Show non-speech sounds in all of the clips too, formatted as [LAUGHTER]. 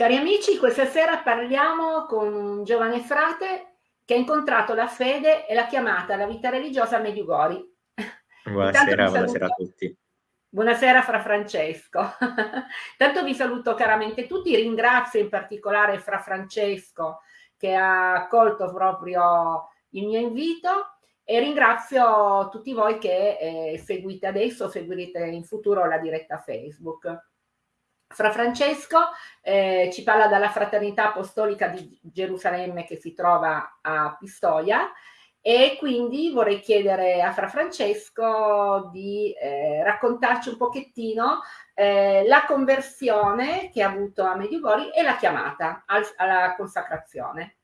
Cari amici, questa sera parliamo con un giovane frate che ha incontrato la fede e la chiamata alla vita religiosa a Mediugori. Buonasera, buonasera a tutti. Buonasera Fra Francesco. [LAUGHS] Tanto vi saluto caramente tutti, ringrazio in particolare Fra Francesco che ha accolto proprio il mio invito e ringrazio tutti voi che eh, seguite adesso, seguirete in futuro la diretta Facebook. Fra Francesco eh, ci parla dalla Fraternità Apostolica di Gerusalemme che si trova a Pistoia e quindi vorrei chiedere a Fra Francesco di eh, raccontarci un pochettino eh, la conversione che ha avuto a Mediugori e la chiamata al, alla consacrazione.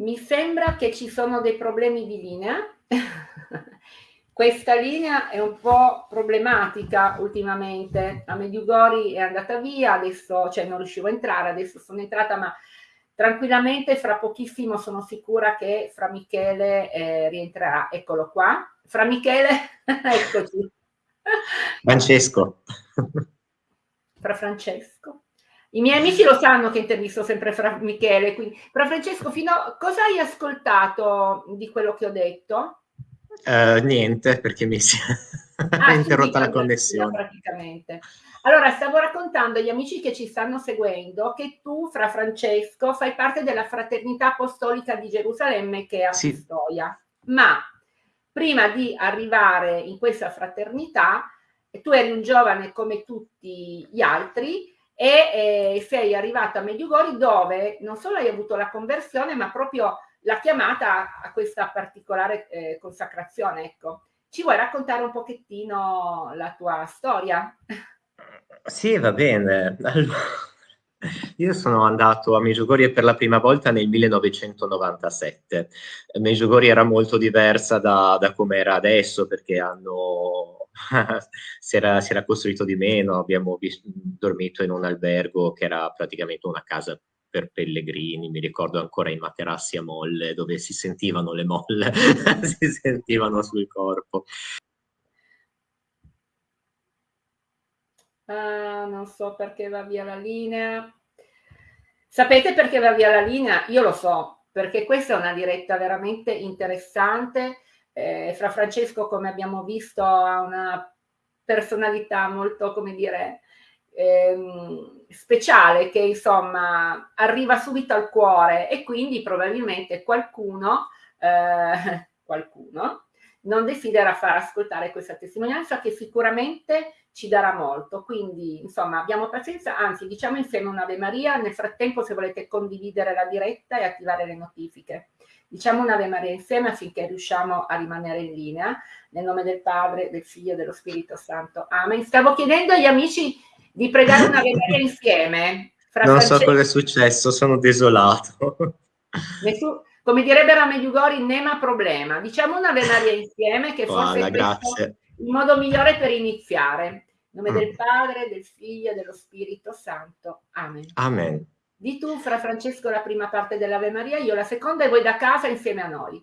Mi sembra che ci sono dei problemi di linea. [LAUGHS] Questa linea è un po' problematica ultimamente. A Mediugori è andata via, adesso cioè non riuscivo a entrare, adesso sono entrata, ma tranquillamente fra pochissimo sono sicura che Fra Michele eh, rientrerà. Eccolo qua. Fra Michele, [LAUGHS] eccoci. Francesco. Fra Francesco. I miei amici lo sanno che intervisto sempre Fra Michele, quindi, però Francesco, fino a, cosa hai ascoltato di quello che ho detto? Uh, niente, perché mi si [LAUGHS] è ah, interrotta la connessione. Praticamente. Allora, stavo raccontando agli amici che ci stanno seguendo che tu, Fra Francesco, fai parte della Fraternità Apostolica di Gerusalemme che è a sì. Pistoia, ma prima di arrivare in questa fraternità, tu eri un giovane come tutti gli altri, e eh, sei arrivata a Mediugori dove non solo hai avuto la conversione ma proprio la chiamata a questa particolare eh, consacrazione. Ecco. Ci vuoi raccontare un pochettino la tua storia? Sì, va bene. Allora, io sono andato a Meggiugorie per la prima volta nel 1997. Meggiugorie era molto diversa da, da come era adesso perché hanno [LAUGHS] si, era, si, era, costruito di meno, abbiamo vis- dormito in un albergo che era praticamente una casa per pellegrini, mi ricordo ancora i materassi a molle dove si sentivano le molle, [LAUGHS] si sentivano sul corpo. Ah, non so perché va via la linea. Sapete perché va via la linea? Io lo so, perché questa è una diretta veramente interessante eh, Fra Francesco, come abbiamo visto, ha una personalità molto, come dire, ehm, speciale che insomma arriva subito al cuore e quindi probabilmente qualcuno, eh, [LAUGHS] qualcuno non desidera far ascoltare questa testimonianza che sicuramente ci darà molto. Quindi, insomma, abbiamo pazienza, anzi, diciamo insieme un'Ave Maria. Nel frattempo, se volete condividere la diretta e attivare le notifiche. Diciamo un'Ave Maria insieme affinché riusciamo a rimanere in linea. Nel nome del Padre, del Figlio e dello Spirito Santo. Amen. Stavo chiedendo agli amici di pregare un'Ave Maria insieme. non Francesco... so cosa è successo, sono desolato. Nessun... Come direbbero a Mediugori, nema problema. Diciamo un'Ave Maria insieme che forse oh, è il modo migliore per iniziare. In nome mm. del Padre, del Figlio e dello Spirito Santo. Amen. Amen. Di tu, Fra Francesco, la prima parte dell'Ave Maria, io la seconda e voi da casa insieme a noi.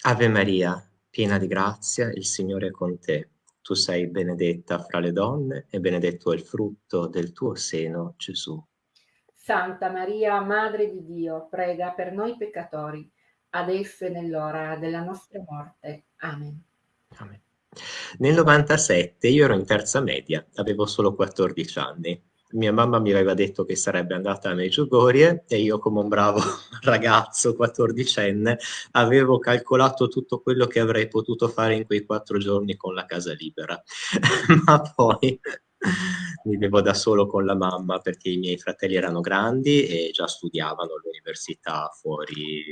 Ave Maria, piena di grazia, il Signore è con te. Tu sei benedetta fra le donne e benedetto è il frutto del tuo seno, Gesù. Santa Maria, Madre di Dio, prega per noi peccatori, adesso e nell'ora della nostra morte. Amen. Amen. Nel 97 io ero in terza media, avevo solo 14 anni mia mamma mi aveva detto che sarebbe andata a Meggiugorie e io come un bravo [LAUGHS] ragazzo quattordicenne avevo calcolato tutto quello che avrei potuto fare in quei quattro giorni con la casa libera. [LAUGHS] Ma poi [LAUGHS] vivevo da solo con la mamma perché i miei fratelli erano grandi e già studiavano all'università fuori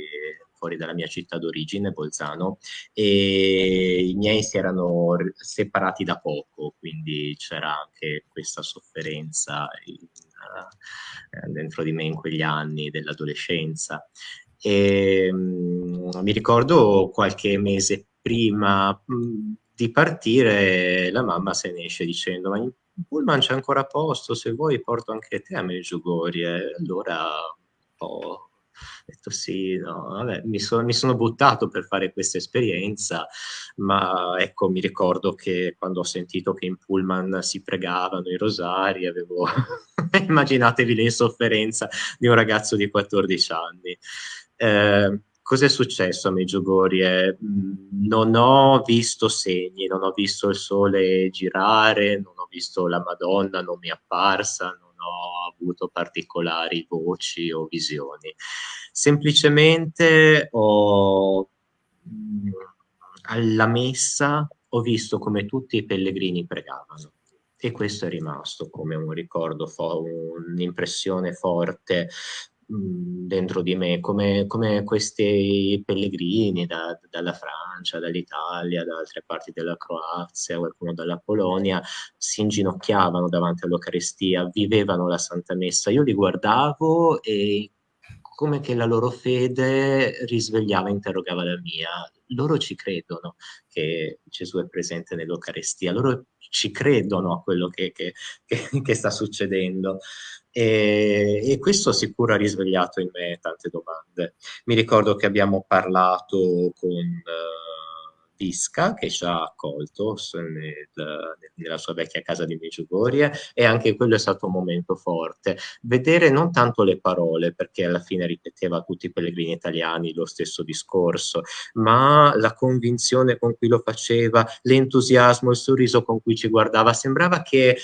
fuori dalla mia città d'origine, Bolzano, e i miei si erano separati da poco, quindi c'era anche questa sofferenza in, uh, dentro di me in quegli anni dell'adolescenza. E, um, mi ricordo qualche mese prima di partire, la mamma se ne esce dicendo: Ma pullman c'è ancora posto, se vuoi porto anche te a Medjugorje. Allora, ho detto sì, no, vabbè, mi, so, mi, sono buttato per fare questa esperienza, ma ecco, mi ricordo che quando ho sentito che in pullman si pregavano i rosari, avevo, [LAUGHS] immaginatevi l'insofferenza di un ragazzo di 14 anni. Eh, Cos'è successo a Meggiugorie? Mm, non ho visto segni, non ho visto il sole girare, non ho visto la Madonna, non mi è apparsa, non ho avuto particolari voci o visioni. Semplicemente ho, mm, alla messa ho visto come tutti i pellegrini pregavano e questo è rimasto come un ricordo, un'impressione forte dentro di me, come, come questi pellegrini da, dalla Francia, dall'Italia, da altre parti della Croazia, qualcuno dalla Polonia, si inginocchiavano davanti all'Eucaristia, vivevano la Santa Messa. Io li guardavo e come che la loro fede risvegliava, interrogava la mia. Loro ci credono che Gesù è presente nell'Eucaristia, loro ci credono a quello che, che, che, [LAUGHS] che sta succedendo. E, e, questo sicuro ha risvegliato in me tante domande. Mi ricordo che abbiamo parlato con... Uh, Pisca che ci ha accolto nel, nella sua vecchia casa di Meggiugorie e anche quello è stato un momento forte. Vedere non tanto le parole, perché alla fine ripeteva a tutti i pellegrini italiani lo stesso discorso, ma la convinzione con cui lo faceva, l'entusiasmo, il sorriso con cui ci guardava, sembrava che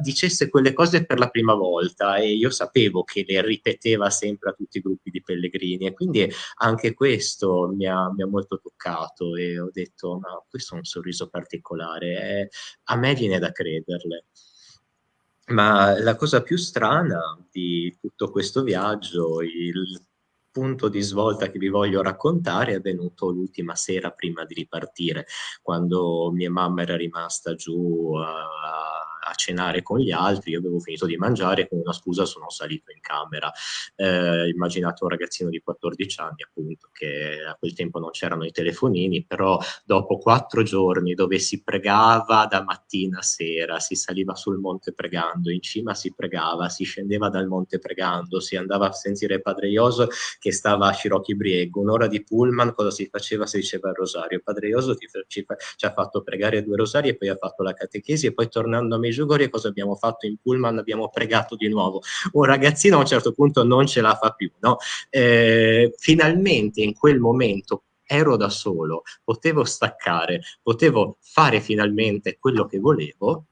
dicesse quelle cose per la prima volta e io sapevo che le ripeteva sempre a tutti i gruppi di pellegrini e quindi anche questo mi ha, mi ha molto toccato e ho detto detto, ma questo è un sorriso particolare, è, a me viene da crederle. Ma la cosa più strana di tutto questo viaggio, il punto di svolta che vi voglio raccontare è avvenuto l'ultima sera prima di ripartire, quando mia mamma era rimasta giù a a cenare con gli altri, io avevo finito di mangiare con una scusa sono salito in camera. Eh, immaginate un ragazzino di 14 anni appunto che a quel tempo non c'erano i telefonini, però dopo quattro giorni dove si pregava da mattina a sera, si saliva sul monte pregando, in cima si pregava, si scendeva dal monte pregando, si andava a sentire Padre Ioso che stava a Scirocchi Briego, un'ora di pullman, cosa si faceva? Si diceva il rosario. Padre Ioso ti, ci, ci ha fatto pregare due rosari e poi ha fatto la catechesi e poi tornando a me Medjugorje cosa abbiamo fatto in pullman? Abbiamo pregato di nuovo. Un ragazzino a un certo punto non ce la fa più, no? Eh, finalmente in quel momento ero da solo, potevo staccare, potevo fare finalmente quello che volevo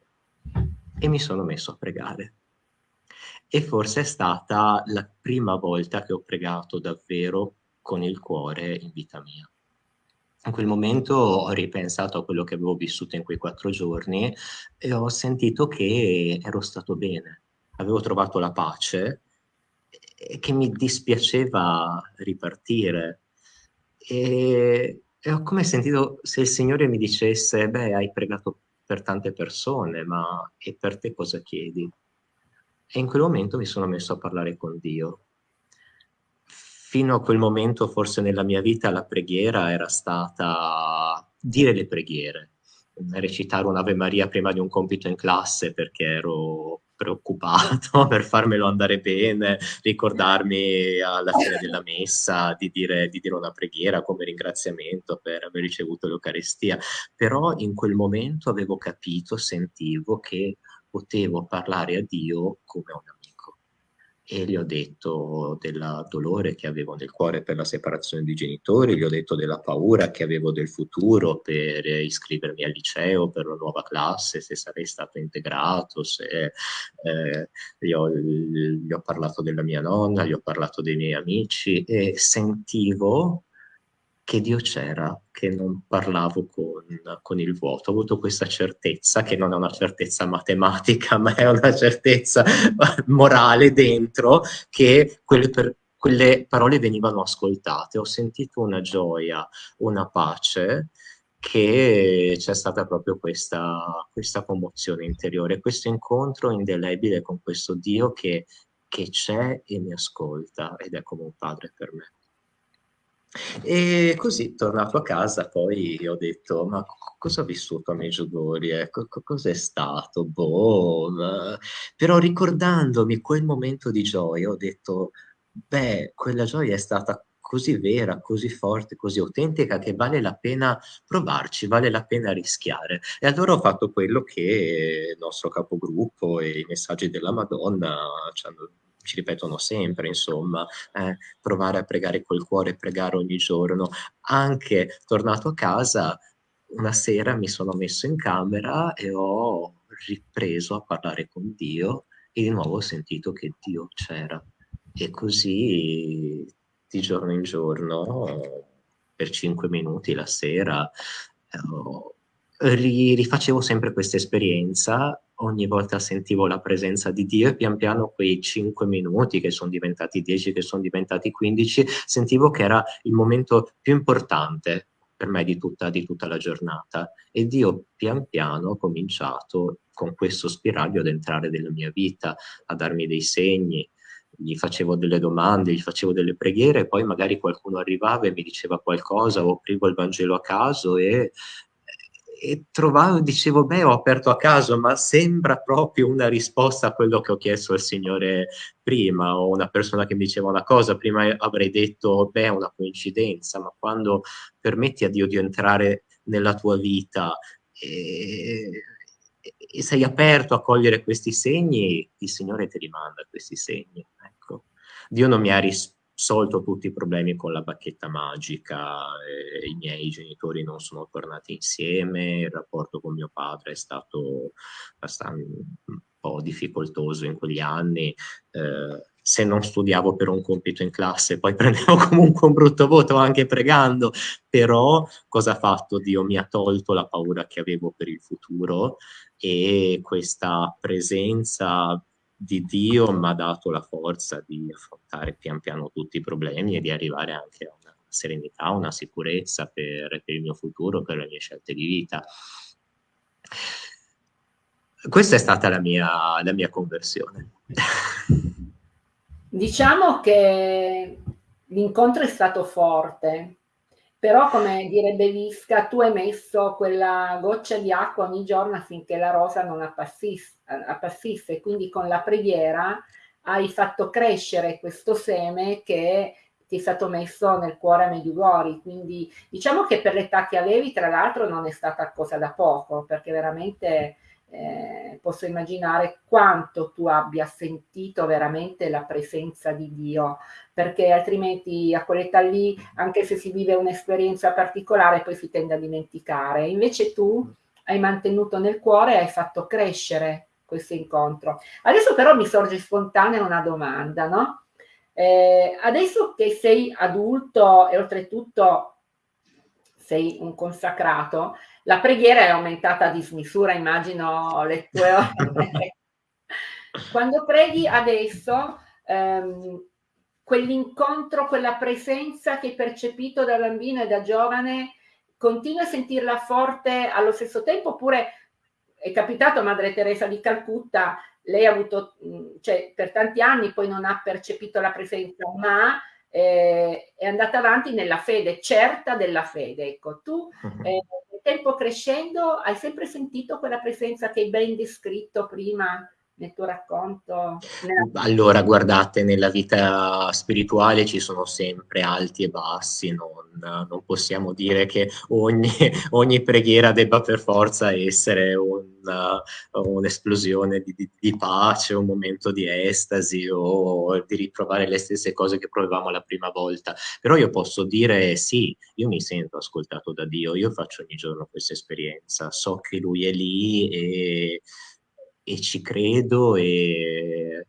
e mi sono messo a pregare. E forse è stata la prima volta che ho pregato davvero con il cuore in vita mia in quel momento ho ripensato a quello che avevo vissuto in quei quattro giorni e ho sentito che ero stato bene, avevo trovato la pace e che mi dispiaceva ripartire. E, e ho come sentito se il Signore mi dicesse, beh, hai pregato per tante persone, ma e per te cosa chiedi? E in quel momento mi sono messo a parlare con Dio fino a quel momento forse nella mia vita la preghiera era stata dire le preghiere, recitare un'Ave Maria prima di un compito in classe perché ero preoccupato [LAUGHS] per farmelo andare bene, ricordarmi alla fine della messa di dire, di dire una preghiera come ringraziamento per aver ricevuto l'Eucaristia, però in quel momento avevo capito, sentivo che potevo parlare a Dio come a un amico e gli ho detto del dolore che avevo nel cuore per la separazione di genitori, gli ho detto della paura che avevo del futuro per iscrivermi al liceo, per la nuova classe, se sarei stato integrato, se eh, gli, ho, gli ho parlato della mia nonna, gli ho parlato dei miei amici e sentivo che Dio c'era, che non parlavo con, con, il vuoto. Ho avuto questa certezza, che non è una certezza matematica, [LAUGHS] ma è una certezza morale dentro, che quelle, per, quelle parole venivano ascoltate. Ho sentito una gioia, una pace, che c'è stata proprio questa, questa commozione interiore, questo incontro indelebile con questo Dio che, che c'è e mi ascolta ed è come un padre per me. E così, tornato a casa, poi ho detto, ma cosa ho vissuto a Meggiugorie? Co cos'è stato? Boh, però ricordandomi quel momento di gioia, ho detto, beh, quella gioia è stata così vera, così forte, così autentica che vale la pena provarci, vale la pena rischiare. E allora ho fatto quello che il nostro capogruppo e i messaggi della Madonna ci hanno ci ripetono sempre, insomma, eh, provare a pregare col cuore, pregare ogni giorno. Anche tornato a casa, una sera mi sono messo in camera e ho ripreso a parlare con Dio e di nuovo ho sentito che Dio c'era. E così di giorno in giorno, per cinque minuti la sera, eh, rifacevo sempre questa esperienza ogni volta sentivo la presenza di Dio e pian piano quei 5 minuti che sono diventati 10, che sono diventati 15, sentivo che era il momento più importante per me di tutta, di tutta la giornata. E Dio pian piano ha cominciato con questo spiraglio ad entrare nella mia vita, a darmi dei segni, gli facevo delle domande, gli facevo delle preghiere, poi magari qualcuno arrivava e mi diceva qualcosa, o aprivo il Vangelo a caso e e trovavo, dicevo, beh, ho aperto a caso, ma sembra proprio una risposta a quello che ho chiesto al Signore prima, o una persona che mi diceva una cosa, prima avrei detto, beh, è una coincidenza, ma quando permetti a Dio di entrare nella tua vita e, e sei aperto a cogliere questi segni, il Signore ti rimanda questi segni. Ecco. Dio non mi ha risposto risolto tutti i problemi con la bacchetta magica, eh, i miei genitori non sono tornati insieme, il rapporto con mio padre è stato un po' difficoltoso in quegli anni. Eh, se non studiavo per un compito in classe, poi [LAUGHS] prendevo comunque un brutto voto anche pregando, però cosa ha fatto Dio? Mi ha tolto la paura che avevo per il futuro e questa presenza di Dio mi ha dato la forza di affrontare pian piano tutti i problemi e di arrivare anche a una serenità, una sicurezza per, per il mio futuro, per le mie scelte di vita. Questa è stata la mia, la mia conversione. Diciamo che l'incontro è stato forte, però come direbbe Visca, tu hai messo quella goccia di acqua ogni giorno affinché la rosa non appassisse, appassisse. quindi con la preghiera hai fatto crescere questo seme che ti è stato messo nel cuore a Medjugorje, quindi diciamo che per l'età che avevi, tra l'altro, non è stata cosa da poco, perché veramente eh, posso immaginare quanto tu abbia sentito veramente la presenza di Dio, perché altrimenti a quell'età lì, anche se si vive un'esperienza particolare, poi si tende a dimenticare. Invece tu hai mantenuto nel cuore e hai fatto crescere questo incontro. Adesso però mi sorge spontanea una domanda, no? Eh, adesso che sei adulto e oltretutto sei un consacrato, la preghiera è aumentata a dismisura, immagino le tue ore. [LAUGHS] Quando preghi adesso, ehm, quell'incontro, quella presenza che hai percepito da bambino e da giovane, continui a sentirla forte allo stesso tempo oppure è capitato a Madre Teresa di Calcutta, lei ha avuto, cioè per tanti anni poi non ha percepito la presenza, ma eh, è andata avanti nella fede, certa della fede. Ecco, tu mhm. eh, tempo crescendo hai sempre sentito quella presenza che hai ben descritto prima nel tuo racconto? Allora, guardate, nella vita spirituale ci sono sempre alti e bassi, non, non possiamo dire che ogni, [LAUGHS] ogni, preghiera debba per forza essere un'esplosione di, di, di, pace, un momento di estasi o di riprovare le stesse cose che provavamo la prima volta. Però io posso dire sì, io mi sento ascoltato da Dio, io faccio ogni giorno questa esperienza, so che Lui è lì e e ci credo e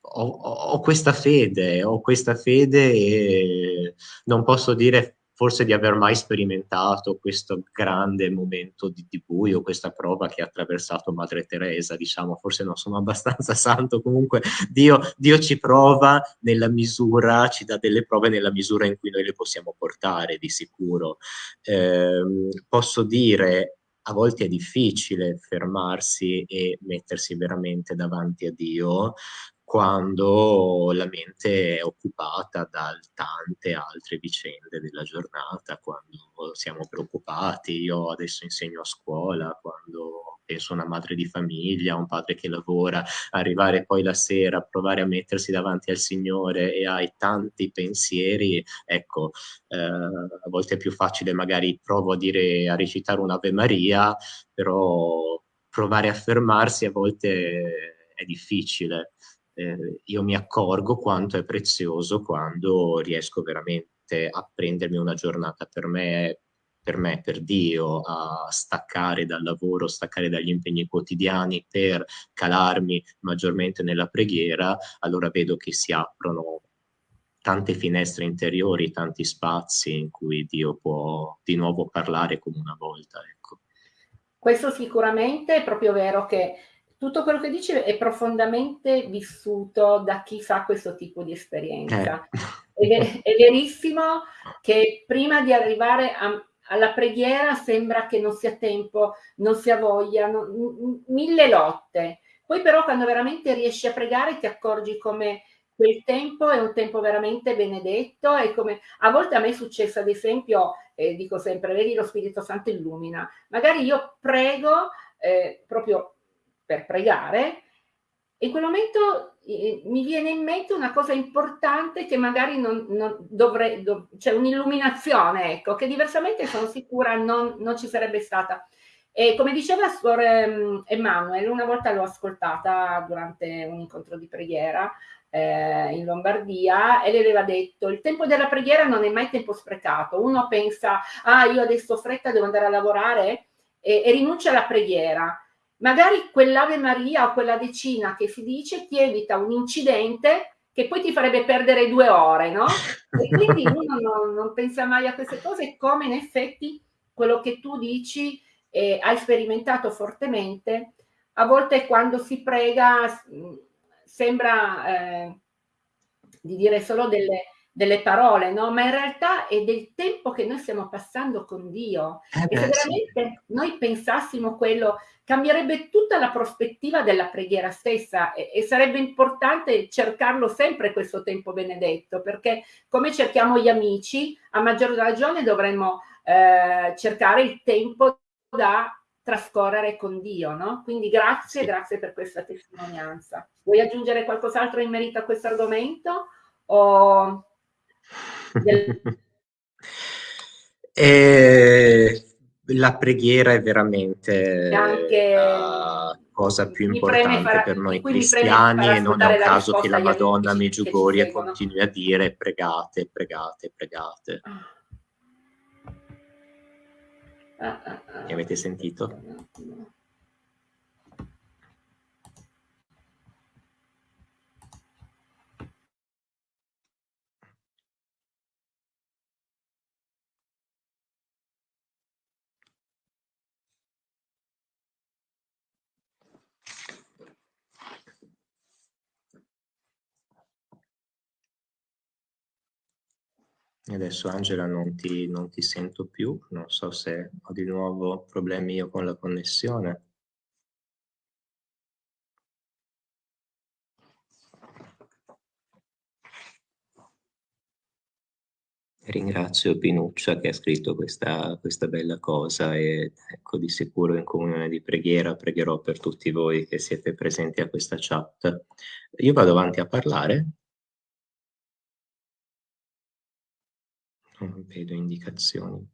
ho, ho, questa fede, ho questa fede e non posso dire forse di aver mai sperimentato questo grande momento di, di buio, questa prova che ha attraversato Madre Teresa, diciamo, forse non sono abbastanza [LAUGHS] santo, comunque Dio, Dio ci prova nella misura, ci dà delle prove nella misura in cui noi le possiamo portare, di sicuro. Eh, posso dire a volte è difficile fermarsi e mettersi veramente davanti a Dio quando la mente è occupata da tante altre vicende della giornata, quando siamo preoccupati. Io adesso insegno a scuola, quando penso a una madre di famiglia, un padre che lavora, arrivare poi la sera, provare a mettersi davanti al Signore e hai tanti pensieri, ecco, eh, a volte è più facile magari provo a dire, a recitare un'Ave Maria, però provare a fermarsi a volte è difficile eh, io mi accorgo quanto è prezioso quando riesco veramente a prendermi una giornata per me, per me, per Dio, a staccare dal lavoro, staccare dagli impegni quotidiani per calarmi maggiormente nella preghiera, allora vedo che si aprono tante finestre interiori, tanti spazi in cui Dio può di nuovo parlare come una volta. Ecco. Questo sicuramente è proprio vero che tutto quello che dici è profondamente vissuto da chi fa questo tipo di esperienza. Eh. È, è, verissimo che prima di arrivare a, alla preghiera sembra che non sia tempo, non sia voglia, non, mille lotte. Poi però quando veramente riesci a pregare ti accorgi come quel tempo è un tempo veramente benedetto e come a volte a me è successo ad esempio, eh, dico sempre, vedi lo Spirito Santo illumina, magari io prego eh, proprio per pregare, in quel momento eh, mi viene in mente una cosa importante che magari non, non dovrei, dov- c'è cioè un'illuminazione, ecco, che diversamente sono sicura non, non ci sarebbe stata. E come diceva Suor um, Emanuele, una volta l'ho ascoltata durante un incontro di preghiera eh, in Lombardia e le aveva detto il tempo della preghiera non è mai tempo sprecato. Uno pensa, ah io adesso ho fretta, devo andare a lavorare e, e rinuncia alla preghiera magari quell'Ave Maria o quella decina che si dice ti evita un incidente che poi ti farebbe perdere due ore, no? E quindi [LAUGHS] uno non, non pensa mai a queste cose, come in effetti quello che tu dici eh, hai sperimentato fortemente, a volte quando si prega sembra eh, di dire solo delle, delle parole, no? Ma in realtà è del tempo che noi stiamo passando con Dio. Eh beh, e se veramente sì. noi pensassimo quello cambierebbe tutta la prospettiva della preghiera stessa e, e, sarebbe importante cercarlo sempre questo tempo benedetto, perché come cerchiamo gli amici, a maggior ragione dovremmo eh, cercare il tempo da trascorrere con Dio, no? Quindi grazie, sì. grazie per questa testimonianza. Vuoi aggiungere qualcos'altro in merito a questo argomento? O... eh, la preghiera è veramente anche, la cosa più importante fare, per noi cristiani e non è un caso che la Madonna Meggiugorie continui a dire pregate, pregate, pregate. Ah, ah, ah. Mi avete sentito? Adesso Angela non ti, non ti sento più, non so se ho di nuovo problemi io con la connessione. Ringrazio Pinuccia che ha scritto questa, questa, bella cosa e ecco di sicuro in comunione di preghiera pregherò per tutti voi che siete presenti a questa chat. Io vado avanti a parlare vedo indicazioni.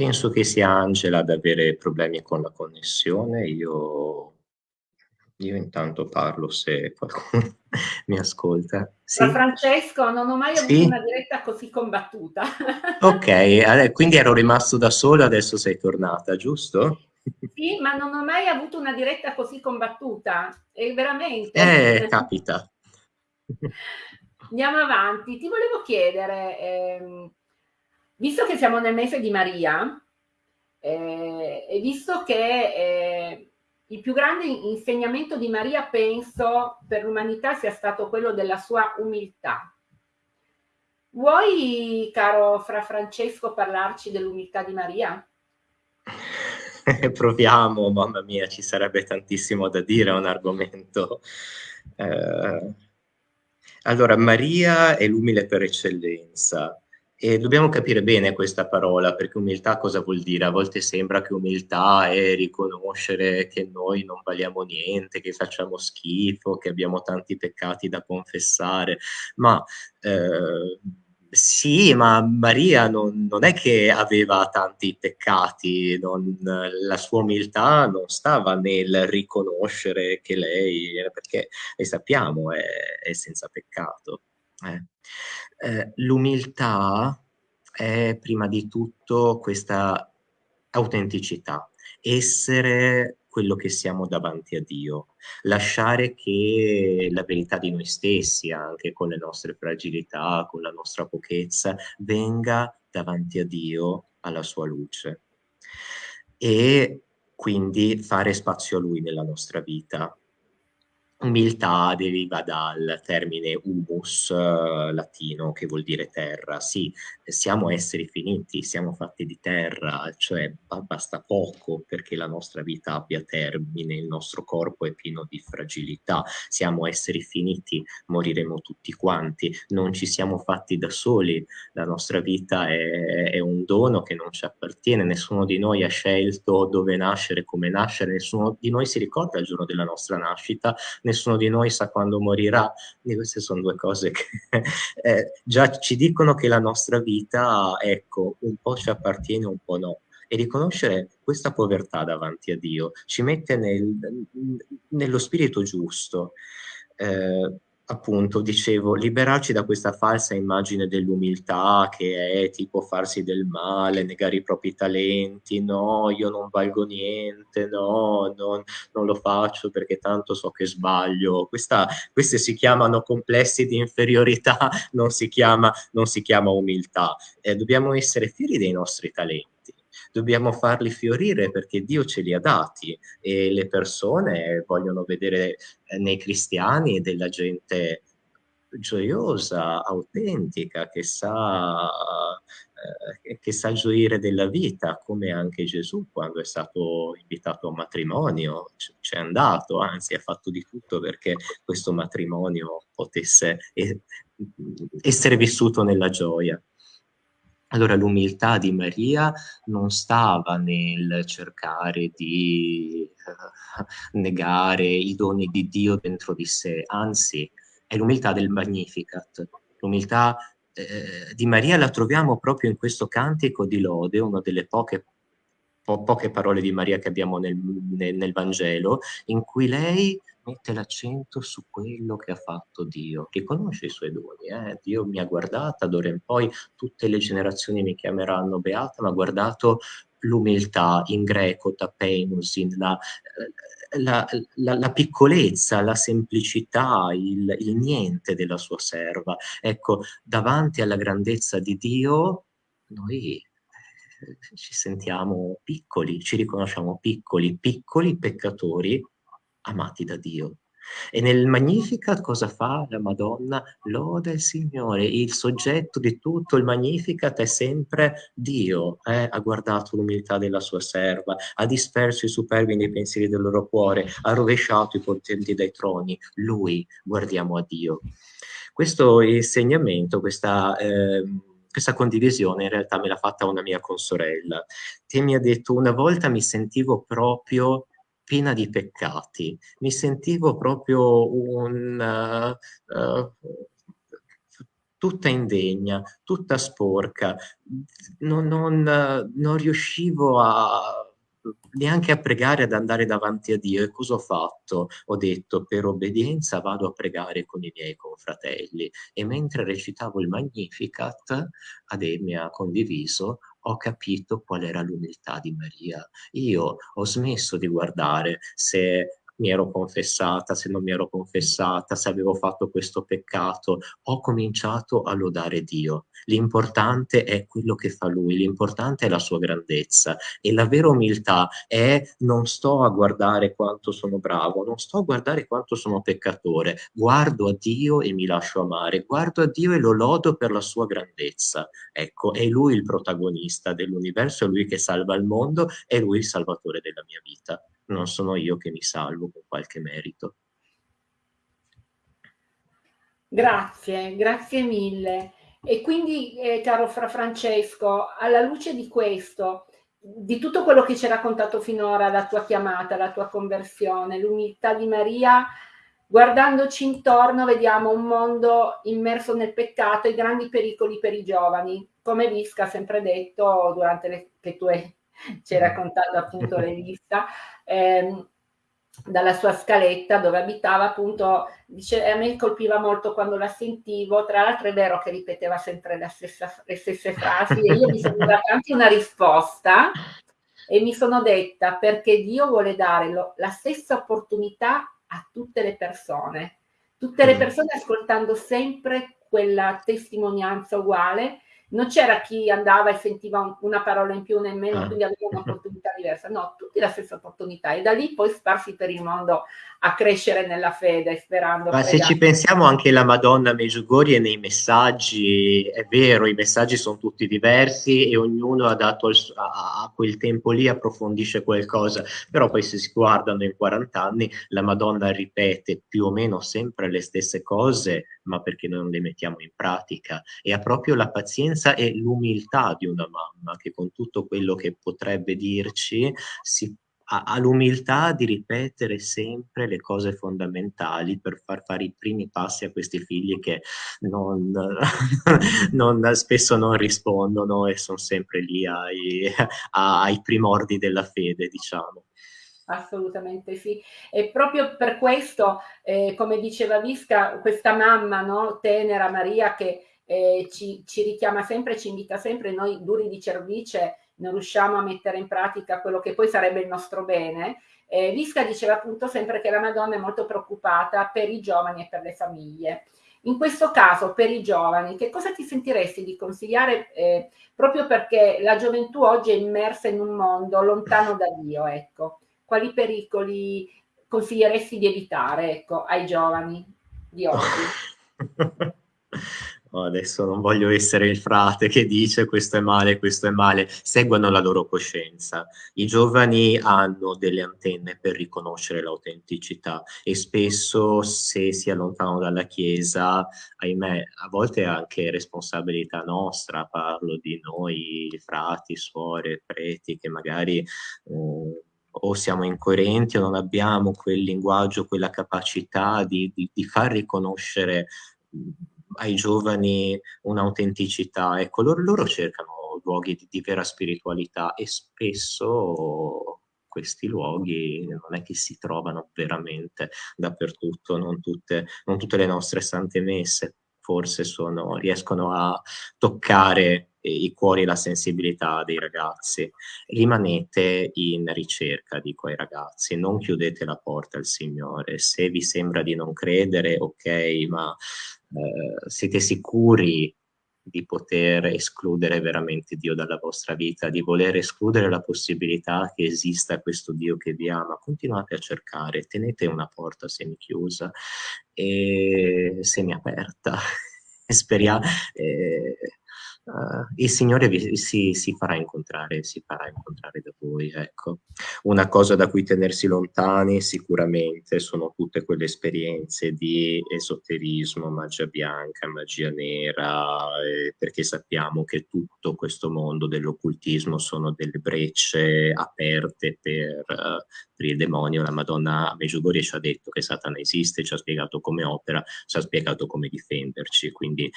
Penso che sia Angela ad avere problemi con la connessione, io, io intanto parlo se qualcuno [LAUGHS] mi ascolta. Sì? Francesco, non ho mai avuto sì? una diretta così combattuta. [LAUGHS] ok, quindi ero rimasto da solo, adesso sei tornata, giusto? Sì, ma non ho mai avuto una diretta così combattuta, e veramente. Eh, capita. Andiamo avanti. Ti volevo chiedere, ehm, visto che siamo nel mese di Maria, eh, e visto che eh, il più grande insegnamento di Maria, penso, per l'umanità sia stato quello della sua umiltà. Vuoi, caro Fra Francesco, parlarci dell'umiltà di Maria? [LAUGHS] Proviamo, mamma mia, ci sarebbe tantissimo da dire, è un argomento. Eh... Allora, Maria è l'umile per eccellenza. E dobbiamo capire bene questa parola, perché umiltà cosa vuol dire? A volte sembra che umiltà è riconoscere che noi non valiamo niente, che facciamo schifo, che abbiamo tanti peccati da confessare, ma eh, sì, ma Maria non, non, è che aveva tanti peccati, non, la sua umiltà non stava nel riconoscere che lei, perché e sappiamo, è, è senza peccato. Eh. Eh, l'umiltà è prima di tutto questa autenticità, essere quello che siamo davanti a Dio, lasciare che la verità di noi stessi, anche con le nostre fragilità, con la nostra pochezza, venga davanti a Dio alla sua luce e quindi fare spazio a Lui nella nostra vita, Umiltà deriva dal termine humus eh, latino che vuol dire terra. Sì, siamo esseri finiti, siamo fatti di terra, cioè basta poco perché la nostra vita abbia termine, il nostro corpo è pieno di fragilità, siamo esseri finiti, moriremo tutti quanti, non ci siamo fatti da soli, la nostra vita è, è un dono che non ci appartiene, nessuno di noi ha scelto dove nascere, come nascere, nessuno di noi si ricorda il giorno della nostra nascita, nessuno di noi sa quando morirà. E queste sono due cose che [LAUGHS] eh, già ci dicono che la nostra vita, ecco, un po' ci appartiene, un po' no. E riconoscere questa povertà davanti a Dio ci mette nel, nello spirito giusto. Eh, appunto, dicevo, liberarci da questa falsa immagine dell'umiltà che è tipo farsi del male, negare i propri talenti, no, io non valgo niente, no, non, non lo faccio perché tanto so che sbaglio. Questa, queste si chiamano complessi di inferiorità, non si chiama, non si chiama umiltà. Eh, dobbiamo essere fieri dei nostri talenti dobbiamo farli fiorire perché Dio ce li ha dati e le persone vogliono vedere eh, nei cristiani della gente gioiosa, autentica, che sa, eh, che sa gioire della vita, come anche Gesù quando è stato invitato a matrimonio, c'è andato, anzi ha fatto di tutto perché questo matrimonio potesse essere vissuto nella gioia. Allora l'umiltà di Maria non stava nel cercare di uh, negare i doni di Dio dentro di sé, anzi è l'umiltà del Magnificat. L'umiltà eh, di Maria la troviamo proprio in questo cantico di lode, una delle poche, po poche parole di Maria che abbiamo nel, nel, nel Vangelo, in cui lei mette l'accento su quello che ha fatto Dio, riconosce i suoi doni. Eh? Dio mi ha guardata, d'ora in poi tutte le generazioni mi chiameranno beata, ma ha guardato l'umiltà in greco, tapeinusin, la, la, la, la, piccolezza, la semplicità, il, il niente della sua serva. Ecco, davanti alla grandezza di Dio, noi eh, ci sentiamo piccoli, ci riconosciamo piccoli, piccoli peccatori amati da Dio. E nel Magnificat cosa fa la Madonna? Loda il Signore, il soggetto di tutto il Magnificat è sempre Dio, eh? ha guardato l'umiltà della sua serva, ha disperso i superbi nei pensieri del loro cuore, ha rovesciato i potenti dai troni, Lui, guardiamo a Dio. Questo insegnamento, questa... Eh, questa condivisione in realtà me l'ha fatta una mia consorella, che mi ha detto una volta mi sentivo proprio piena di peccati. Mi sentivo proprio un, uh, uh, tutta indegna, tutta sporca. Non, non, non riuscivo a neanche a pregare ad andare davanti a Dio. E cosa ho fatto? Ho detto, per obbedienza vado a pregare con i miei confratelli. E mentre recitavo il Magnificat, Ade mi ha condiviso, ho capito qual era l'umiltà di Maria. Io ho smesso di guardare se mi ero confessata, se non mi ero confessata, se avevo fatto questo peccato, ho cominciato a lodare Dio. L'importante è quello che fa Lui, l'importante è la sua grandezza e la vera umiltà è non sto a guardare quanto sono bravo, non sto a guardare quanto sono peccatore, guardo a Dio e mi lascio amare, guardo a Dio e lo lodo per la sua grandezza. Ecco, è Lui il protagonista dell'universo, è Lui che salva il mondo, è Lui il salvatore della mia vita non sono io che mi salvo con qualche merito. Grazie, grazie mille. E quindi, eh, caro Fra Francesco, alla luce di questo, di tutto quello che ci hai raccontato finora, la tua chiamata, la tua conversione, l'umiltà di Maria, guardandoci intorno vediamo un mondo immerso nel peccato e grandi pericoli per i giovani, come Visca ha sempre detto durante le, che tu hai [LAUGHS] ci hai raccontato appunto [LAUGHS] le lista, ehm, dalla sua scaletta dove abitava appunto, dice, a me colpiva molto quando la sentivo, tra l'altro è vero che ripeteva sempre stessa, le stesse frasi e io mi sono [LAUGHS] data anche una risposta e mi sono detta perché Dio vuole dare lo, la stessa opportunità a tutte le persone, tutte le mm. persone ascoltando sempre quella testimonianza uguale non c'era chi andava e sentiva una parola in più nemmeno, ah. quindi aveva un'opportunità diversa. No, tutti la stessa opportunità e da lì poi sparsi per il mondo a crescere nella fede, sperando. Ma se ci pensiamo anche la Madonna Meggiugorie nei messaggi, è vero, i messaggi sono tutti diversi e ognuno ha dato al, a, a, quel tempo lì approfondisce qualcosa, però poi se si guardano in 40 anni la Madonna ripete più o meno sempre le stesse cose, ma perché noi non le mettiamo in pratica e ha proprio la pazienza e l'umiltà di una mamma che con tutto quello che potrebbe dirci si ha, l'umiltà di ripetere sempre le cose fondamentali per far fare i primi passi a questi figli che non, [LAUGHS] non, spesso non rispondono e sono sempre lì ai, ai primordi della fede, diciamo. Assolutamente sì. E proprio per questo, eh, come diceva Visca, questa mamma no, tenera Maria che eh, ci, ci, richiama sempre, ci invita sempre, noi duri di cervice non riusciamo a mettere in pratica quello che poi sarebbe il nostro bene. Eh, Visca diceva appunto sempre che la Madonna è molto preoccupata per i giovani e per le famiglie. In questo caso, per i giovani, che cosa ti sentiresti di consigliare eh, proprio perché la gioventù oggi è immersa in un mondo lontano da Dio, ecco. Quali pericoli consiglieresti di evitare, ecco, ai giovani di oggi? [LAUGHS] Adesso non voglio essere il frate che dice questo è male, questo è male, seguono la loro coscienza. I giovani hanno delle antenne per riconoscere l'autenticità e spesso se si allontanano dalla Chiesa, ahimè, a volte è anche responsabilità nostra, parlo di noi frati, suore, preti, che magari... Eh, o siamo incoerenti o non abbiamo quel linguaggio, quella capacità di, di, di far riconoscere ai giovani un'autenticità. Ecco, loro, loro cercano luoghi di, di vera spiritualità e spesso questi luoghi non è che si trovano veramente dappertutto, non tutte, non tutte le nostre sante messe forse sono, riescono a toccare i cuori e la sensibilità dei ragazzi. Rimanete in ricerca, dico ai ragazzi, non chiudete la porta al Signore. Se vi sembra di non credere, ok, ma eh, siete sicuri di poter escludere veramente Dio dalla vostra vita, di voler escludere la possibilità che esista questo Dio che vi ama, continuate a cercare, tenete una porta semichiusa e semiaperta. [LAUGHS] Speriamo, eh, uh, il Signore vi, si, si, farà incontrare, si farà incontrare da voi. Ecco. Una cosa da cui tenersi lontani sicuramente sono tutte quelle esperienze di esoterismo, magia bianca, magia nera, eh, perché sappiamo che tutto questo mondo dell'occultismo sono delle brecce aperte per, uh, per il demonio. La Madonna Meggiugorie ci ha detto che Satana esiste, ci ha spiegato come opera, ci ha spiegato come difenderci, quindi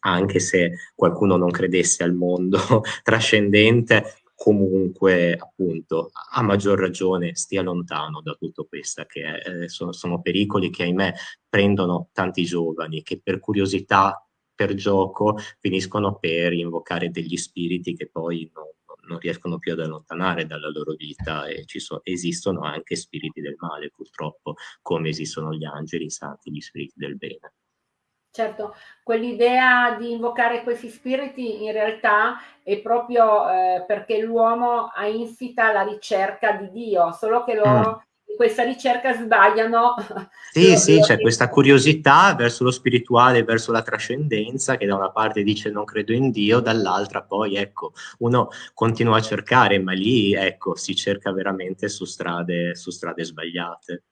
anche se qualcuno non credesse al mondo [LAUGHS] trascendente, comunque appunto a maggior ragione stia lontano da tutto questo, che eh, sono, sono pericoli che ahimè prendono tanti giovani che per curiosità per gioco finiscono per invocare degli spiriti che poi non, non riescono più ad allontanare dalla loro vita e so, esistono anche spiriti del male purtroppo, come esistono gli angeli, i santi, gli spiriti del bene. Certo, quell'idea di invocare questi spiriti in realtà è proprio eh, perché l'uomo ha insita la ricerca di Dio, solo che loro mm. in questa ricerca sbagliano. [LAUGHS] Sì, lo, sì, lo c'è questa curiosità verso lo spirituale, verso la trascendenza, che da una parte dice non credo in Dio, dall'altra poi, ecco, uno continua a cercare, ma lì, ecco, si cerca veramente su strade, su strade sbagliate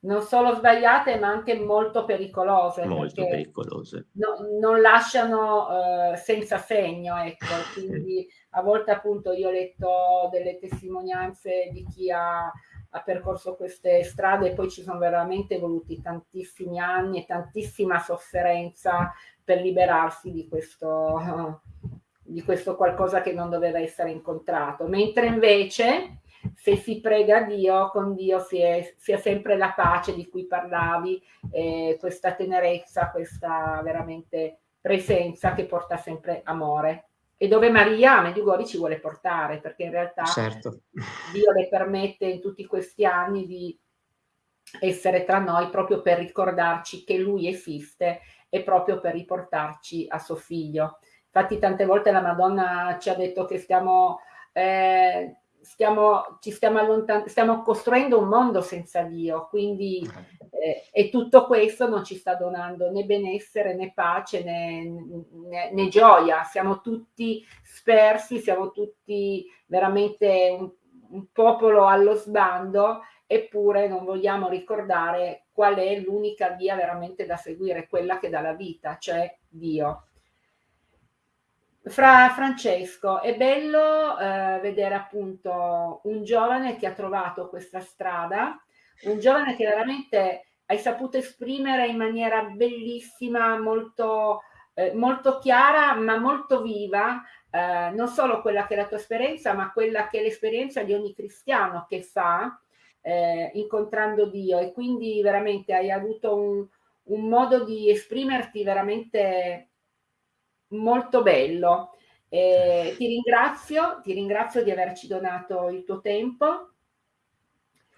non solo sbagliate ma anche molto pericolose. Molto pericolose. No, non lasciano eh, senza segno, ecco, [LAUGHS] quindi a volte appunto io ho letto delle testimonianze di chi ha, ha percorso queste strade e poi ci sono veramente voluti tantissimi anni e tantissima sofferenza per liberarsi di questo, [LAUGHS] di questo qualcosa che non doveva essere incontrato, mentre invece se si prega a Dio, con Dio si è, si è sempre la pace di cui parlavi, eh, questa tenerezza, questa veramente presenza che porta sempre amore. E dove Maria Medjugorje ci vuole portare, perché in realtà certo. Dio le permette in tutti questi anni di essere tra noi proprio per ricordarci che Lui esiste e proprio per riportarci a suo figlio. Infatti tante volte la Madonna ci ha detto che stiamo... Eh, stiamo, ci stiamo, allontan- stiamo costruendo un mondo senza Dio, quindi eh, e tutto questo non ci sta donando né benessere né pace né, né, né gioia, siamo tutti spersi, siamo tutti veramente un, un popolo allo sbando eppure non vogliamo ricordare qual è l'unica via veramente da seguire, quella che dà la vita, cioè Dio. Fra Francesco, è bello eh, vedere appunto un giovane che ha trovato questa strada, un giovane che veramente hai saputo esprimere in maniera bellissima, molto, eh, molto chiara, ma molto viva, eh, non solo quella che è la tua esperienza, ma quella che è l'esperienza di ogni cristiano che fa eh, incontrando Dio. E quindi veramente hai avuto un, un modo di esprimerti veramente molto bello. Eh, ti ringrazio, ti ringrazio di averci donato il tuo tempo.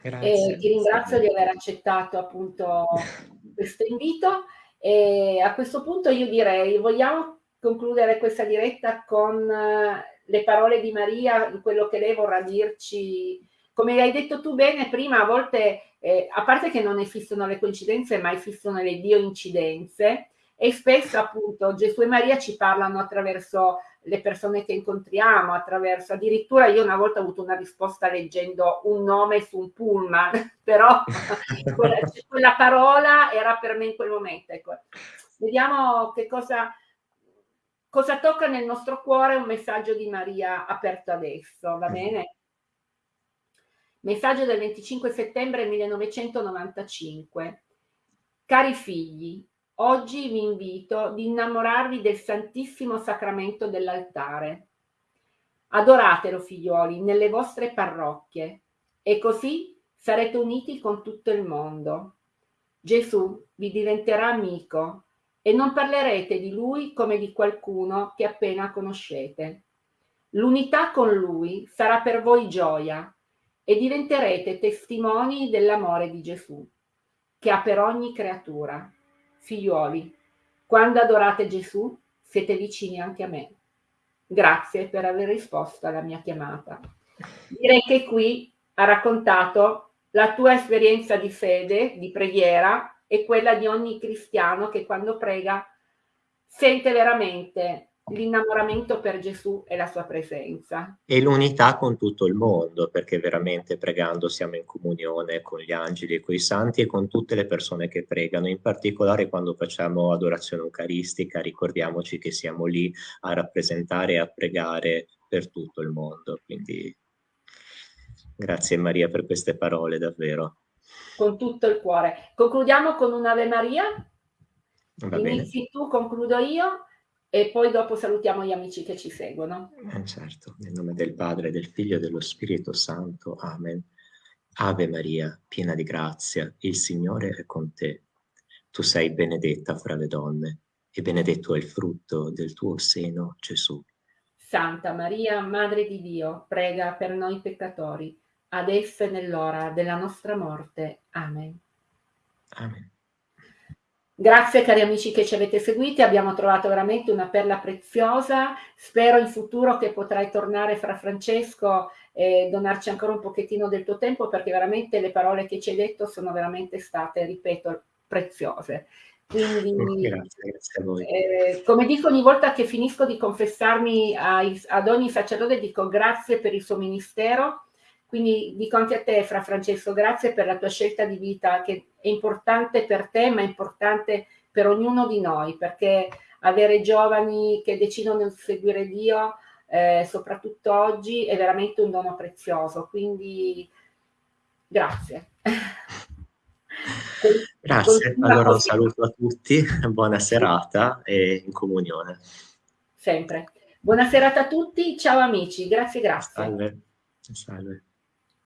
Grazie. E ti ringrazio di aver accettato appunto [LAUGHS] questo invito. E a questo punto io direi, vogliamo concludere questa diretta con eh, le parole di Maria, quello che lei vorrà dirci. Come hai detto tu bene prima, a volte, eh, a parte che non esistono le coincidenze, ma esistono le dio incidenze, e spesso appunto Gesù e Maria ci parlano attraverso le persone che incontriamo, attraverso addirittura io una volta ho avuto una risposta leggendo un nome su un pullman, [LAUGHS] però [LAUGHS] quella, quella, parola era per me in quel momento. Ecco. Vediamo che cosa, cosa tocca nel nostro cuore un messaggio di Maria aperto adesso, va bene? Messaggio del 25 settembre 1995. Cari figli, Oggi vi invito ad innamorarvi del Santissimo Sacramento dell'altare. Adoratelo, figlioli, nelle vostre parrocchie e così sarete uniti con tutto il mondo. Gesù vi diventerà amico e non parlerete di lui come di qualcuno che appena conoscete. L'unità con lui sarà per voi gioia e diventerete testimoni dell'amore di Gesù, che ha per ogni creatura. Figliuoli, quando adorate Gesù, siete vicini anche a me. Grazie per aver risposto alla mia chiamata. Direi che qui ha raccontato la tua esperienza di fede, di preghiera e quella di ogni cristiano che quando prega sente veramente l'innamoramento per Gesù e la sua presenza. E l'unità con tutto il mondo, perché veramente pregando siamo in comunione con gli angeli e con i santi e con tutte le persone che pregano, in particolare quando facciamo adorazione eucaristica, ricordiamoci che siamo lì a rappresentare e a pregare per tutto il mondo. Quindi grazie Maria per queste parole, davvero. Con tutto il cuore. Concludiamo con un'Ave Maria. Inizi tu, concludo io e poi dopo salutiamo gli amici che ci seguono. Eh certo, nel nome del Padre, del Figlio e dello Spirito Santo. Amen. Ave Maria, piena di grazia, il Signore è con te. Tu sei benedetta fra le donne e benedetto è il frutto del tuo seno, Gesù. Santa Maria, Madre di Dio, prega per noi peccatori, adesso e nell'ora della nostra morte. Amen. Amen. Grazie cari amici che ci avete seguiti, abbiamo trovato veramente una perla preziosa, spero in futuro che potrai tornare fra Francesco e donarci ancora un pochettino del tuo tempo perché veramente le parole che ci hai detto sono veramente state, ripeto, preziose. Quindi, grazie, grazie a voi. Eh, come dico ogni volta che finisco di confessarmi ai, ad ogni sacerdote, dico grazie per il suo ministero. Quindi dico anche a te, Fra Francesco, grazie per la tua scelta di vita che è importante per te, ma è importante per ognuno di noi, perché avere giovani che decidono di seguire Dio, eh, soprattutto oggi, è veramente un dono prezioso. Quindi grazie. [LAUGHS] Grazie, allora un saluto a tutti, buona serata e in comunione. Sempre. Buona serata a tutti, ciao amici, grazie, grazie. Salve. Salve.